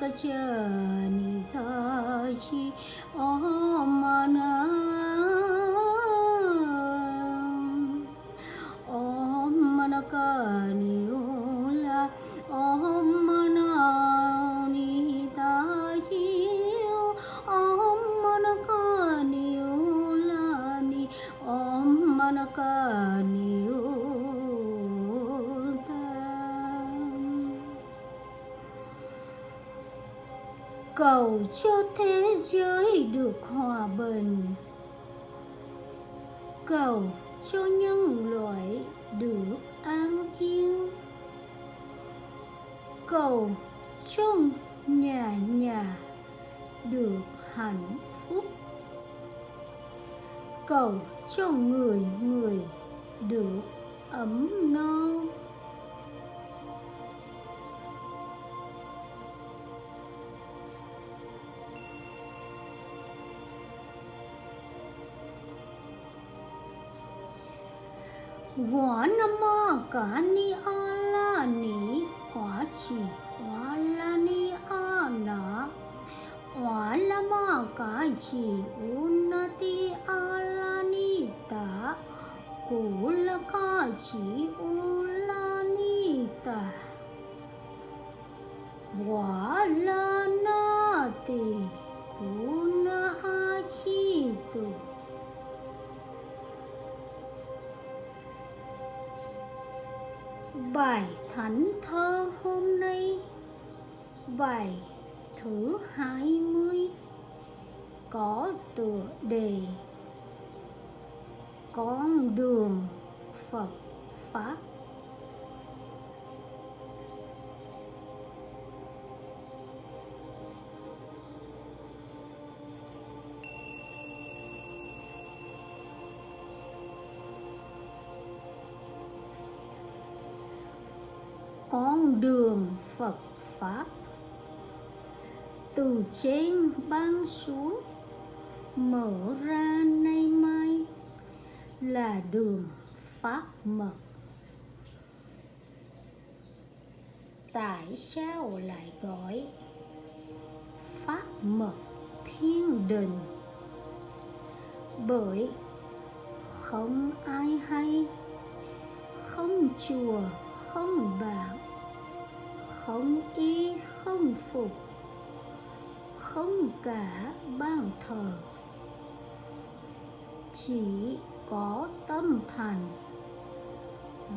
कचनि ताशि ॐ मना ॐ मनकानि cầu cho thế giới được hòa bình. Cầu cho nhân loại được an yên. Cầu cho nhà nhà được hạnh phúc. Cầu cho người người được ấm no. Quả Nam Mô Cả Ni A La Ni Quả Chỉ Quả La Ni A Na Quả La Ma Cả Chỉ Unati A La Ni Ta Cụ La Cả Chỉ U La Ni Ta Quả La Bài thánh thơ hôm nay. Bài thứ hai mươi. Có tựa đề. Con đường Phật Pháp. Con đường Phật Pháp. Từ trên ban xuống, mở ra nay mai là đường Pháp mật. Tại sao lại gọi Pháp mật thiên đình? Bởi không ai hay, không chùa, không đạo phục. Không cả ban thờ, chỉ có tâm thành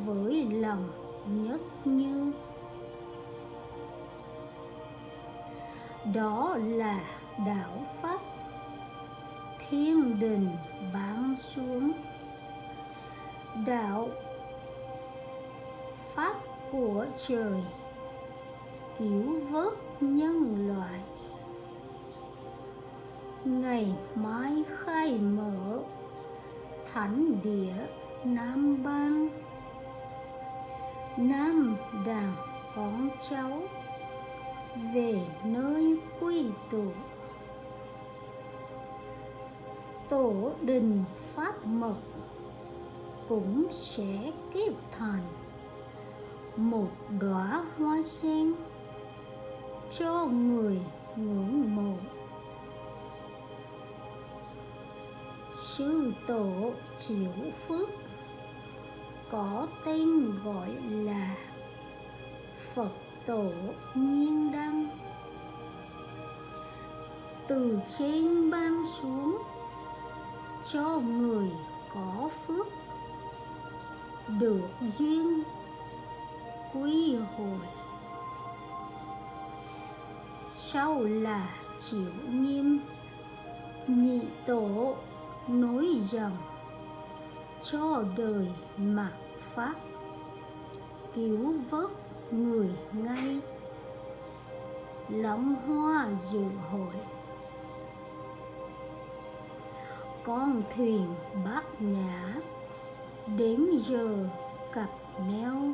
với lòng nhất như. Đó là đạo pháp. Thiên đình bám xuống. Đạo pháp của trời cứu vớt nhân loại. Ngày mai khai mở thánh địa nam bang. Nam đàn con cháu về nơi quy tụ. Tổ đình pháp mật cũng sẽ kết thành một đóa hoa sen cho người ngưỡng mộ. Sư tổ triệu phước có tên gọi là phật tổ nhiên đăng. Từ trên ban xuống, cho người có phước được duyên quy hồi sau là chịu nghiêm, nhị tổ nối dòng, cho đời mặc pháp, cứu vớt người ngay, lóng hoa dự hội. Con thuyền bát nhã đến giờ cặp neo.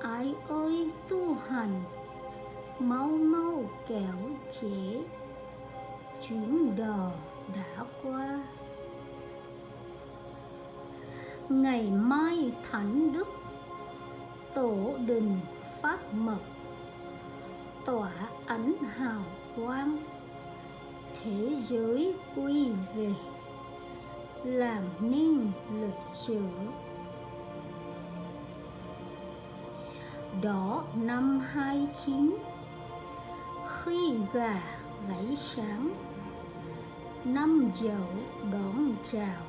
Ai ơi tu hành mau mau kéo chế. Chuyến đò đã qua. Ngày mai thánh đức, tổ đình phát mật, tỏa ánh hào quang, thế giới quy về, làm nên lịch sử. Đó, năm 29 khi gà gáy sáng, năm dậu đón chào,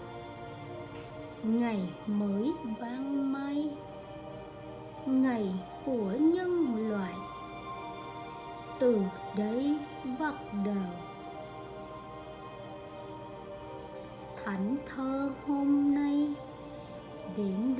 ngày mới vang mai ngày của nhân loại. Từ đây bắt đầu, thánh thơ hôm nay điểm